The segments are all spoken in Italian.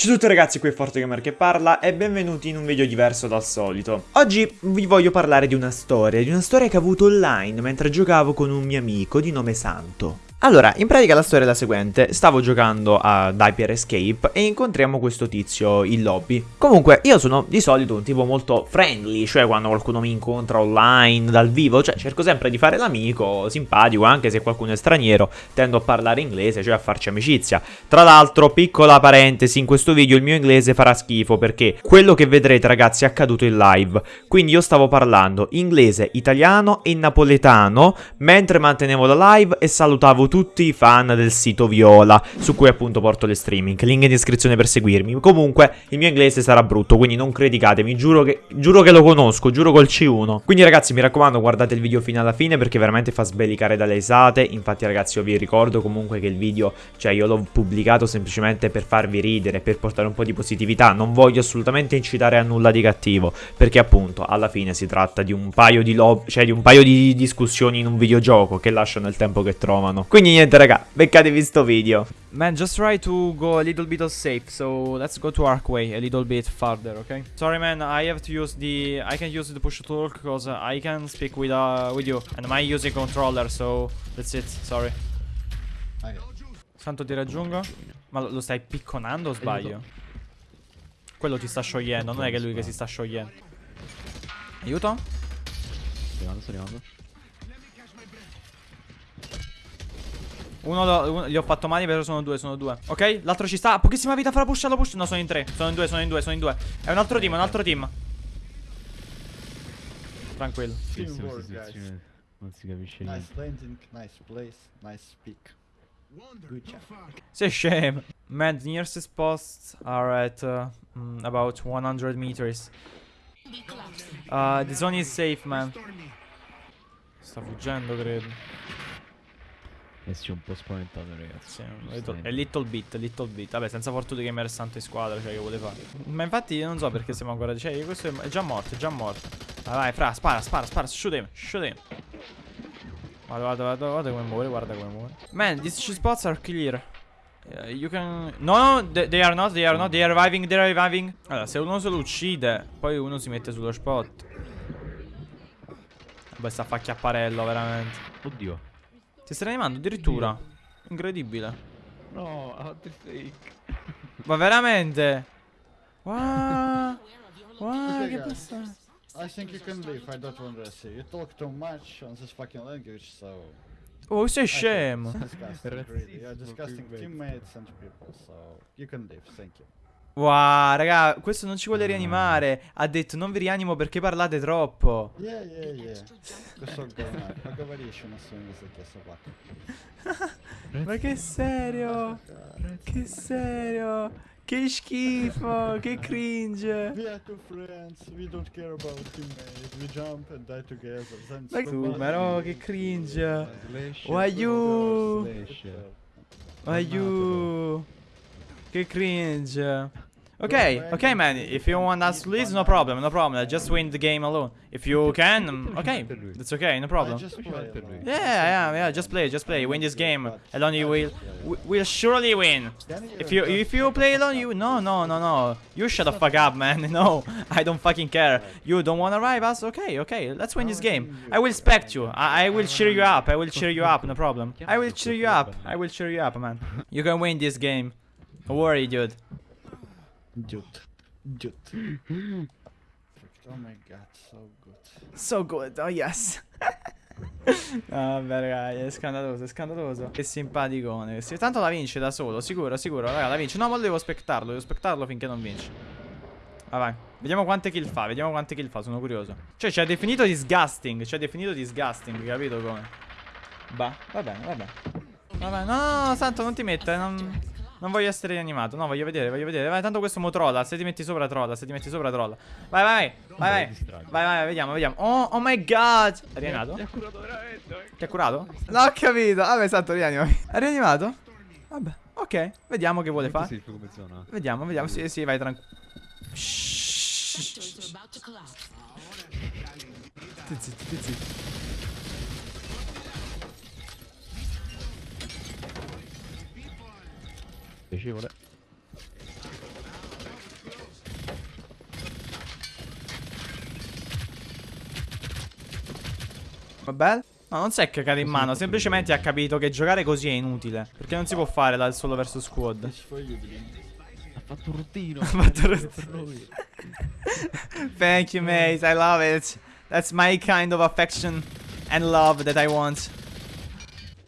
Ciao a tutti ragazzi, qui è ForteGamer che parla e benvenuti in un video diverso dal solito. Oggi vi voglio parlare di una storia, di una storia che ho avuto online mentre giocavo con un mio amico di nome Santo. Allora, in pratica la storia è la seguente, stavo giocando a Hyper Escape e incontriamo questo tizio in lobby. Comunque, io sono di solito un tipo molto friendly, cioè quando qualcuno mi incontra online, dal vivo, cioè cerco sempre di fare l'amico, simpatico, anche se qualcuno è straniero, tendo a parlare inglese, cioè a farci amicizia. Tra l'altro, piccola parentesi, in questo video il mio inglese farà schifo perché quello che vedrete ragazzi è accaduto in live, quindi io stavo parlando inglese, italiano e napoletano mentre mantenevo la live e salutavo tutti i fan del sito Viola, su cui appunto porto le streaming. Link in descrizione per seguirmi. Comunque, il mio inglese sarà brutto, quindi non criticatemi. Giuro che, giuro che lo conosco, giuro col C1. Quindi, ragazzi, mi raccomando, guardate il video fino alla fine perché veramente fa sbelicare dalle esate. Infatti, ragazzi, io vi ricordo comunque che il video, cioè, io l'ho pubblicato semplicemente per farvi ridere, per portare un po' di positività. Non voglio assolutamente incitare a nulla di cattivo, perché appunto, alla fine si tratta di un paio di, cioè, di, un paio di discussioni in un videogioco che lasciano il tempo che trovano. Quindi niente raga, beccatevi sto video. Man, just try to go a little bit of safe. So let's go to Arkway a little bit farther, okay? Sorry, man. I have to use the. I can use the push talk because I can speak with uh with you, and I'm using controller. So that's it. Sorry. Santo ti raggiungo? Ma lo, lo stai picconando o sbaglio? Quello ti sta sciogliendo, non è che è lui che si sta sciogliendo. Aiuto? Sto arrivando, sto arrivando. Uno, lo, uno, gli ho fatto male, però sono due, sono due. Ok, l'altro ci sta. Pochissima vita, farà push, lo push. No, sono in tre. Sono in due, sono in due, sono in due. È un altro team, un altro team. Tranquillo. Teamwork, guys. Non si capisce niente. Nice landing, nice place, nice job. Sei scemo. Man, the nearest spots are at uh, about 100 meters. Uh, the zone is safe, man. Sta fuggendo, credo. Eh sì, un po' spaventato, ragazzi. Sì, little, a little bit, little bit. Vabbè, senza fortuna che è santo in squadra, cioè che vuole fare. Ma infatti io non so perché siamo ancora. Cioè, questo è già morto, è già morto. Vai, vai, fra, spara, spara, spara, shoot him, shoot him. Guarda, guarda, guarda, guarda come muore, guarda come muore. Man, these spots are clear. Uh, you can... No, no, they, they are not, they are not, they are reviving, they are reviving. Allora, se uno se lo uccide, poi uno si mette sullo spot. Vabbè, sta a fa chiapparello, veramente. Oddio. Ti stai animando addirittura. Incredibile. No, del fake. Ma veramente? Wow. Wow, Okay, che passato. I think you can leave, I don't want to see. You talk too much on this fucking language, so... Oh, sei scemo. Disgusting, really. You're disgusting teammates and people, so... You can leave, thank you. Wow, raga, questo non ci vuole mm. rianimare. Ha detto non vi rianimo perché parlate troppo. Yeah, yeah, yeah. Questo è Aggavarisce nessuno mi si è chiesto qua. Ma che serio? Che serio? Che schifo, che cringe. We are two friends, we don't care about teammates, we jump and die together. Ma tu, ma no, che cringe. Why you? Why you? Che cringe. Okay, okay, man. If you want us to lose, no problem, no problem. I Just win the game alone. If you can, um, okay, that's okay, no problem. just play alone. Yeah, yeah, yeah. Just play, just play. Win this game alone. You will, will surely win. If you if you play alone, you no no no no. You shut the fuck up, man. No, I don't fucking care. You don't wanna revive us? Okay, okay. Let's win this game. I will respect you. I, I will cheer you up. I will cheer you up. No problem. I will cheer you up. I will cheer you up, man. You can win this game. Don't worry, dude. Dude. Dude. Oh my god, so good. So good. Oh yes. No, vabbè, raga, è scandaloso, è scandaloso. Che simpaticone. Sì, tanto la vince da solo, sicuro, sicuro. Raga, la vince. No, ma devo aspettarlo, devo aspettarlo finché non vince. Vai, vai. Vediamo quante kill fa, vediamo quante kill fa, sono curioso. Cioè, ci ha definito disgusting, ci ha definito disgusting, capito come? Bah, va bene, va bene. Vabbè, no, no, no, santo, non ti mettere, non... Non voglio essere rianimato, no, voglio vedere, voglio vedere. Vai, tanto questo mo trolla, se ti metti sopra trolla, se ti metti sopra trolla. Vai, vai, vai, vai, vai, vai, vai, vediamo, vediamo. Oh, oh my god. È rianimato? Mi ha curato veramente. Ti ha curato? No, ho capito. Vabbè, santo, rianimami. È rianimato? Vabbè, ok. Vediamo che vuole fare. Vediamo, vediamo. Sì, sì, vai tranquillo. Zitti, zitti, zitti. piacevole Vabbè No, non si è cagato in mano, semplicemente ha capito che giocare così è inutile. Perché non si può fare dal solo verso squad. Ha fatto un routine. Ha fatto un routine. Thank you, mate. I love it. That's my kind of affection and love that I want.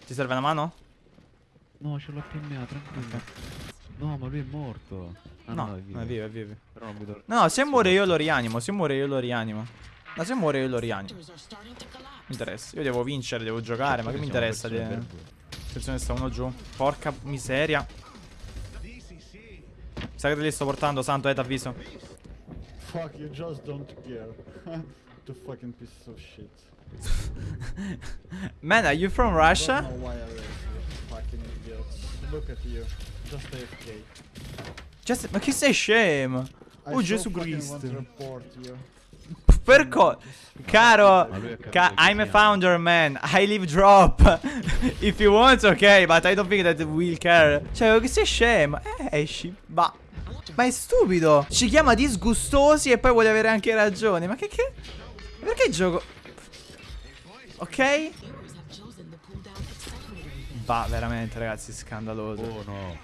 Ti serve una mano? No, ce l'ho PMA, tranquillo. No, ma lui è morto. Ah, No, è vivo. no, è vivo, è vivo. Però non mi do... No, se muore io lo rianimo. Se muore io lo rianimo. Ma se muore io lo rianimo. Mi interessa. Io devo vincere, devo giocare. Ma che mi interessa? di- Attenzione, sta uno giù. Porca miseria. Sai che te li sto portando, Santo, eh, t'avviso. Fuck, you just don't care. the fucking piece of shit. Man, are you from Don't Russia? know why I raised you, fucking idiots. Look at you. Just AFK. Just- ma che sei scemo? I Oh, so Gesù Cristo. Per co- Caro, ca- I'm a founder, man. I live drop. If you want, ok, but I don't think that we'll care. Cioè, che sei scemo? Eh, esci. Ma. Ma è stupido. Ci chiama disgustosi e poi vuole avere anche ragione. Ma che che. Perché gioco. Ok? Va, veramente, ragazzi, scandaloso. Oh no.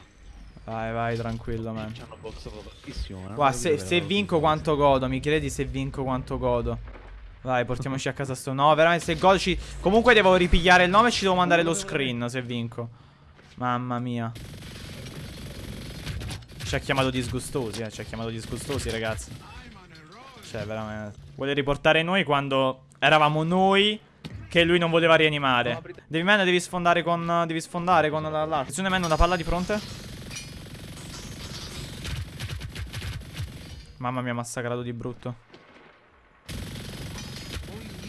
Vai, vai, tranquillo, man. Ci hanno boxato tantissimo. Guarda, ho se, se vinco quanto godo, mi credi se vinco quanto godo? Vai, portiamoci a casa sto. No, veramente se godo ci... Comunque devo ripigliare il nome e ci devo mandare lo screen se vinco. Mamma mia. Ci ha chiamato disgustosi, eh. Ci ha chiamato disgustosi, ragazzi. Cioè, veramente. Vuole riportare noi quando eravamo noi che lui non voleva rianimare. Devi, man, devi sfondare con... Devi sfondare con la- l'arco. Attenzione, man, una palla di fronte. Mamma mia, massacrato di brutto.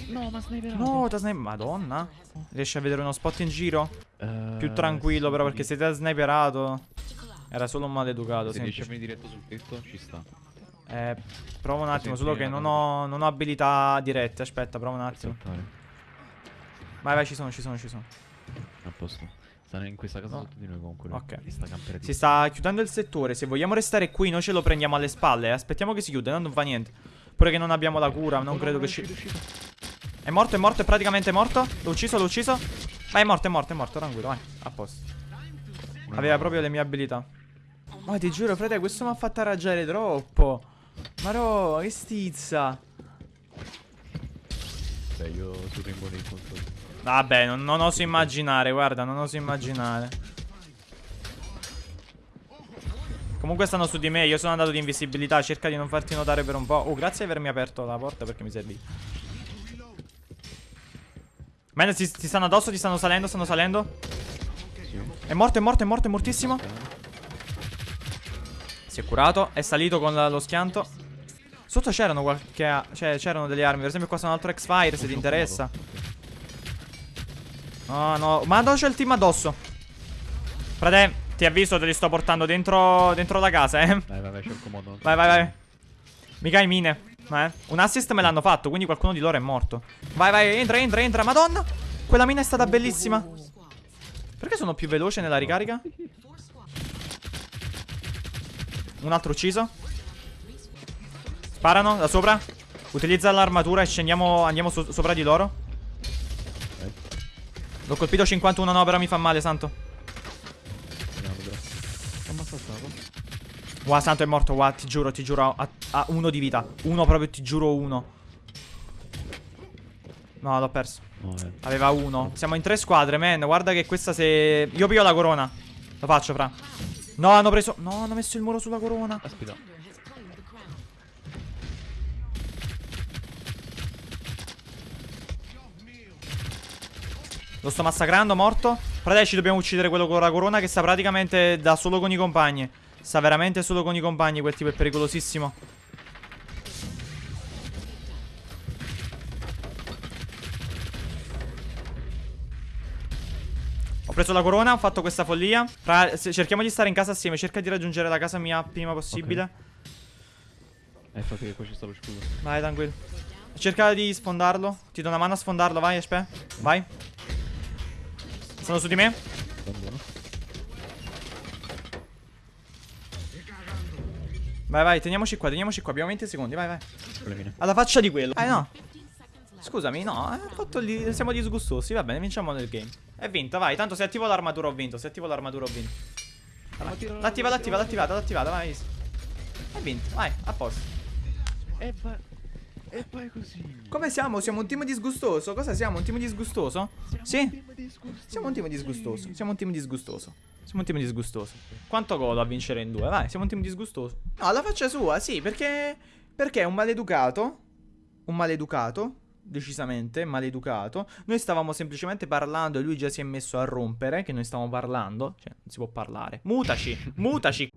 No, ma sniper. No, da sniper. Madonna. Riesci a vedere uno spot in giro? Eh, Più tranquillo, però, perché se ti ha sniperato. Era solo un maleducato. Se riesci a venire diretto sul tetto, ci sta. Eh, provo un attimo, solo che non ho, non ho abilità dirette. Aspetta, provo un attimo. Vai, vai, ci sono, ci sono, ci sono. A posto. Stanno in questa casa No. sotto di noi comunque. Ok. Si sta chiudendo il settore. Se vogliamo restare qui, noi ce lo prendiamo alle spalle. Aspettiamo che si chiuda, no, non fa niente. Pure che non abbiamo la cura, non credo che ci. È morto, è morto, è praticamente morto. L'ho ucciso, l'ho ucciso. Vai, è morto, è morto, è morto, tranquillo, vai. A posto. Aveva proprio le mie abilità. Ma ti giuro, frate, questo mi ha fatto arraggiare troppo. Ma no, che stizza. Beh, io Rainbow nei controlli. Vabbè, non, non oso immaginare, guarda, non oso immaginare. Comunque stanno su di me, io sono andato di invisibilità, cerca di non farti notare per un po'. Oh, grazie di avermi aperto la porta perché mi servì. Man, ti, ti stanno addosso, ti stanno salendo, stanno salendo. È morto, è morto, è morto, è mortissimo. Si è curato, è salito con la- lo schianto. Sotto c'erano qualche... Cioè, c'erano delle armi, per esempio qua c'è un altro X-Fire, se ti interessa. No, no, ma no, c'è il team addosso. Frate, ti avviso, te li sto portando dentro, dentro la casa, eh. Vai, vai, vai, c'è il comodo. Vai, vai, vai. Mica i mine. Eh. Un assist me l'hanno fatto, quindi qualcuno di loro è morto. Vai, vai, entra, entra, entra. Madonna. Quella mina è stata bellissima. Perché sono più veloce nella ricarica? Un altro ucciso. Sparano da sopra. Utilizza l'armatura e scendiamo, andiamo so- sopra di loro. L'ho colpito 51, no, però mi fa male, santo. Wow, santo è morto, wow, ti giuro, ti giuro, ha, ha uno di vita. Uno proprio, ti giuro uno. No, l'ho perso. Eh. Aveva uno. Siamo in tre squadre, man. Guarda che questa se... Io piglio la corona. Lo faccio, fra. No, hanno preso... No, hanno messo il muro sulla corona. Aspetta. Lo sto massacrando, morto. Frate, ci dobbiamo uccidere quello con la corona che sta praticamente da solo con i compagni. Sta veramente solo con i compagni, quel tipo è pericolosissimo. Ho preso la corona, ho fatto questa follia. Fra- cerchiamo di stare in casa assieme, cerca di raggiungere la casa mia prima possibile. Eh, infatti che qua ci sta lo scudo. Vai, tranquillo. Cerca di sfondarlo. Ti do una mano a sfondarlo, vai, Espe. Vai. Sono su di me. Vai, vai, teniamoci qua, teniamoci qua. Abbiamo 20 secondi, vai, vai. Alla faccia di quello. Ah, no. Scusami, no, eh, fatto lì, siamo disgustosi. Va bene, vinciamo nel game. È vinta, vai. Tanto se attivo l'armatura ho vinto. Se attivo l'armatura ho vinto. L'attiva, l'attiva, l'attivata, l'attivata, vai. È vinto, vai, a posto. E vai. E vai così. Come siamo? Siamo un team disgustoso? Cosa siamo? Un team disgustoso? Siamo Sì. un team disgustoso. Siamo un team disgustoso. Siamo un team disgustoso. Siamo un team disgustoso. Quanto godo a vincere in due? Vai, siamo un team disgustoso. No, la faccia sua, sì, perché. Perché è un maleducato. Un maleducato. Decisamente, maleducato. Noi stavamo semplicemente parlando e lui già si è messo a rompere. Che noi stavamo parlando. Cioè, non si può parlare. Mutaci, mutaci.